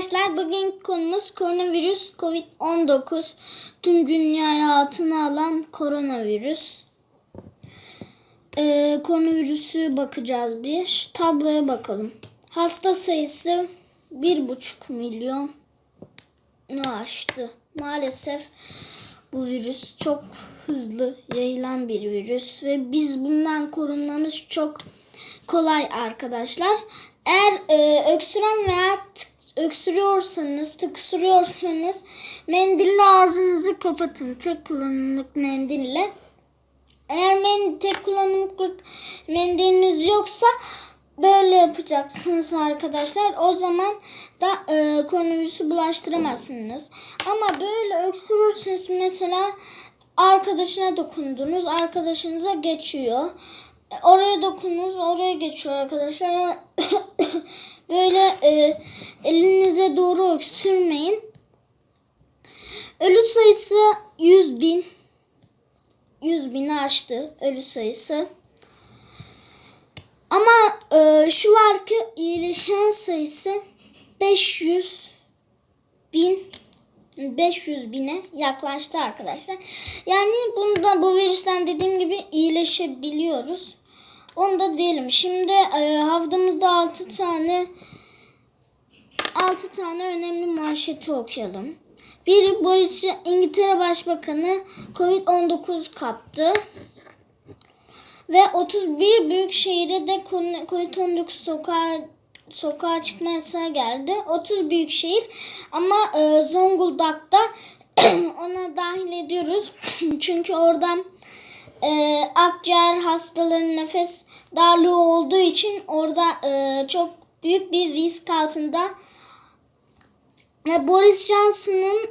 Arkadaşlar bugün konumuz koronavirüs COVID-19 tüm dünyayı altına alan koronavirüs. Ee, koronavirüsü bakacağız bir. Şu tabloya bakalım. Hasta sayısı 1,5 milyon aştı. Maalesef bu virüs çok hızlı yayılan bir virüs ve biz bundan korunmamız çok kolay arkadaşlar. Eğer e, öksüren veya öksürüyorsanız, tıksırıyorsanız mendille ağzınızı kapatın. Tek kullanımlık mendille. Eğer men tek kullanımlık mendiliniz yoksa böyle yapacaksınız arkadaşlar. O zaman da e, koronavirüsü bulaştıramazsınız. Ama böyle öksürürseniz mesela arkadaşına dokundunuz. Arkadaşınıza geçiyor. E, Oraya dokununuz, oraya geçiyor arkadaşlar. Böyle e, elinize doğru öksürmeyin. Ölü sayısı 100 bin. 100 bini aştı ölü sayısı. Ama e, şu var ki iyileşen sayısı 500 bin 500 bine yaklaştı arkadaşlar. Yani bunda bu virüsten dediğim gibi iyileşebiliyoruz. Onu da diyelim. Şimdi e, haftamızda 6 tane 6 tane önemli manşeti okuyalım. Biri Boris İngiltere Başbakanı Covid-19 kaptı. Ve 31 büyük şehire de Covid-19 sokağa sokağa çıkma yasağı geldi. 30 büyük şehir ama e, Zonguldak'ta ona dahil ediyoruz. Çünkü oradan e, akciğer hastalarının nefes darlığı olduğu için orada e, çok büyük bir risk altında. Ve Boris Johnson'ın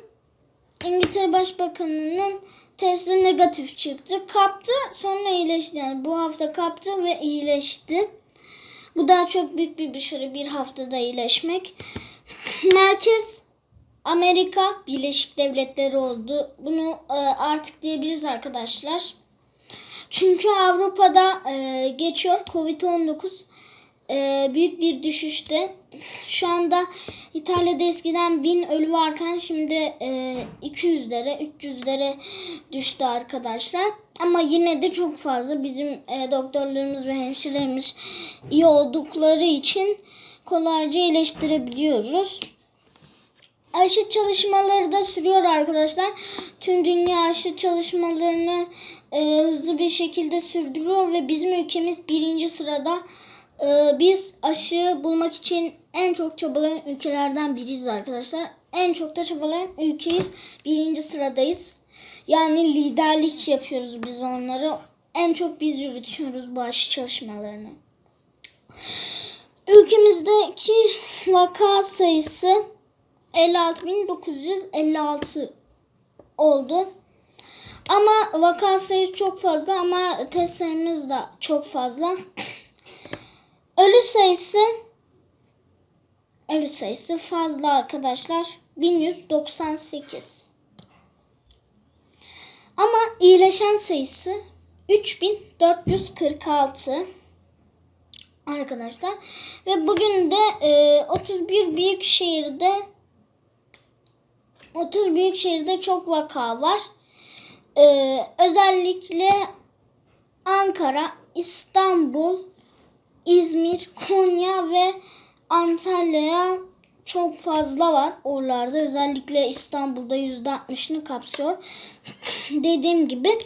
İngiltere Başbakanı'nın testi negatif çıktı. Kaptı sonra iyileşti. Yani bu hafta kaptı ve iyileşti. Bu da çok büyük bir başarı bir haftada iyileşmek. Merkez Amerika Birleşik Devletleri oldu. Bunu e, artık diyebiliriz arkadaşlar. Çünkü Avrupa'da e, geçiyor Covid-19 e, büyük bir düşüşte. Şu anda İtalya'da eskiden 1000 ölü varken şimdi e, 200'lere 300'lere düştü arkadaşlar. Ama yine de çok fazla bizim e, doktorlarımız ve hemşirelerimiz iyi oldukları için kolayca iyileştirebiliyoruz. Aşı çalışmaları da sürüyor arkadaşlar. Tüm dünya aşı çalışmalarını e, hızlı bir şekilde sürdürüyor ve bizim ülkemiz birinci sırada. E, biz aşı bulmak için en çok çabalayan ülkelerden biriyiz arkadaşlar. En çok da çabalayan ülkeyiz. Birinci sıradayız. Yani liderlik yapıyoruz biz onları. En çok biz yürütüyoruz bu aşı çalışmalarını. Ülkemizdeki vaka sayısı 56.956 oldu. Ama vaka sayısı çok fazla ama test sayımız da çok fazla. Ölü sayısı ölü sayısı fazla arkadaşlar. 1198. Ama iyileşen sayısı 3446 arkadaşlar. Ve bugün de e, 31 büyük şehirde 30 büyük şehirde çok vaka var. E, özellikle Ankara, İstanbul, İzmir, Konya ve Antalya'ya çok fazla var oralarda. Özellikle İstanbul'da %60'ını kapsıyor. Dediğim gibi.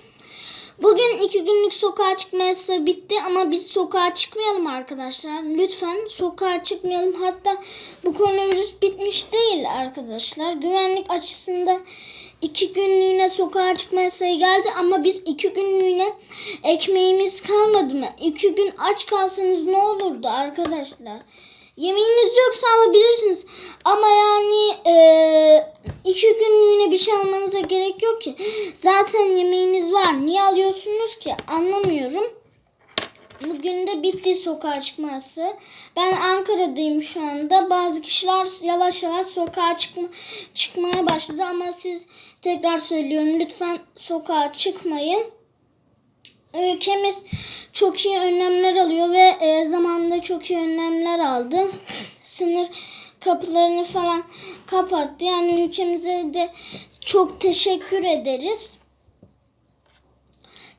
Bugün iki günlük sokağa çıkma yasağı bitti ama biz sokağa çıkmayalım arkadaşlar. Lütfen sokağa çıkmayalım. Hatta bu koronavirüs bitmiş değil arkadaşlar. Güvenlik açısından iki günlüğüne sokağa çıkma yasağı geldi ama biz iki günlüğüne ekmeğimiz kalmadı mı? İki gün aç kalsanız ne olurdu arkadaşlar? Yemeğiniz yoksa alabilirsiniz. Ama yani e, iki günlüğüne bir şey almanıza gerek yok ki. Zaten yemeğiniz var. Niye alıyorsunuz ki? Anlamıyorum. Bugün de bitti sokağa çıkması. Ben Ankara'dayım şu anda. Bazı kişiler yavaş yavaş sokağa çıkma, çıkmaya başladı. Ama siz tekrar söylüyorum lütfen sokağa çıkmayın. Ülkemiz çok iyi önlemler alıyor ve e, zamanında çok iyi önlemler aldı. Sınır kapılarını falan kapattı. Yani ülkemize de çok teşekkür ederiz.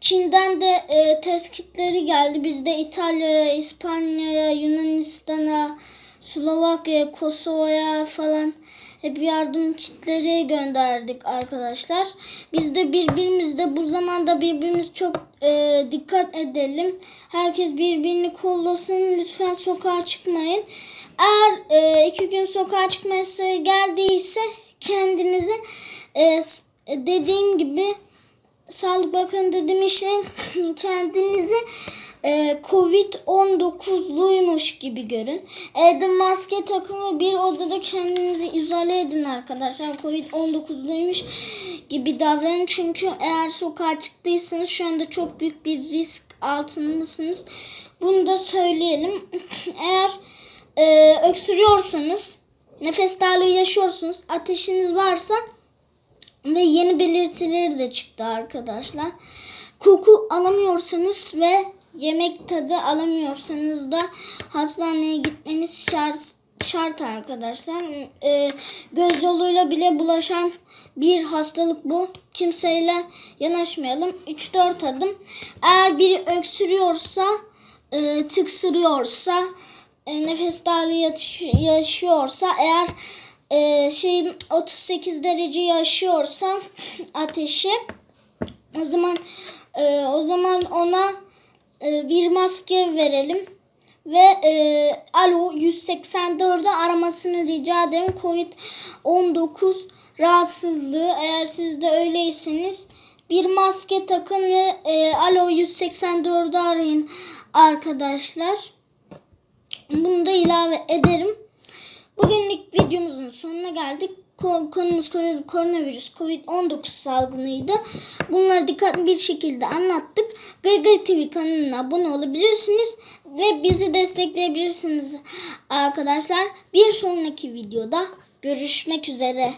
Çin'den de e, test kitleri geldi. Biz de İtalya'ya, İspanya'ya, Yunanistan'a, Slovakya'ya, Kosova'ya falan hep yardım kitleri gönderdik arkadaşlar. Biz de birbirimizde bu zamanda birbirimiz çok e, dikkat edelim. Herkes birbirini kollasın. Lütfen sokağa çıkmayın. Eğer e, iki gün sokağa çıkma yasağı geldiyse kendinizi e, s- dediğim gibi Sağlık Bakanı demiş ki, kendinizi e, Covid-19'luymuş gibi görün. Evde maske takın ve bir odada kendinizi izole edin arkadaşlar. Covid-19'luymuş gibi davranın. Çünkü eğer sokağa çıktıysanız şu anda çok büyük bir risk altındasınız. Bunu da söyleyelim. eğer e, öksürüyorsanız, nefes darlığı yaşıyorsunuz, ateşiniz varsa ve yeni belirtileri de çıktı arkadaşlar. Koku alamıyorsanız ve yemek tadı alamıyorsanız da hastaneye gitmeniz şart, şart arkadaşlar. Ee, göz yoluyla bile bulaşan bir hastalık bu. Kimseyle yanaşmayalım. 3-4 adım. Eğer biri öksürüyorsa, e, tıksırıyorsa, e, nefes darlığı yaşıyorsa, eğer e, şey 38 derece yaşıyorsa ateşi o zaman e, o zaman ona e, bir maske verelim ve e, alo 184'ü aramasını rica ederim. Covid-19 rahatsızlığı eğer siz de öyleyseniz bir maske takın ve e, alo 184'ü arayın arkadaşlar. Bunu da ilave ederim. Bugünlük videomuzun sonuna geldik. Ko- Konumuz ko- koronavirüs COVID-19 salgınıydı. Bunları dikkatli bir şekilde anlattık. Gaygay TV kanalına abone olabilirsiniz ve bizi destekleyebilirsiniz arkadaşlar. Bir sonraki videoda görüşmek üzere.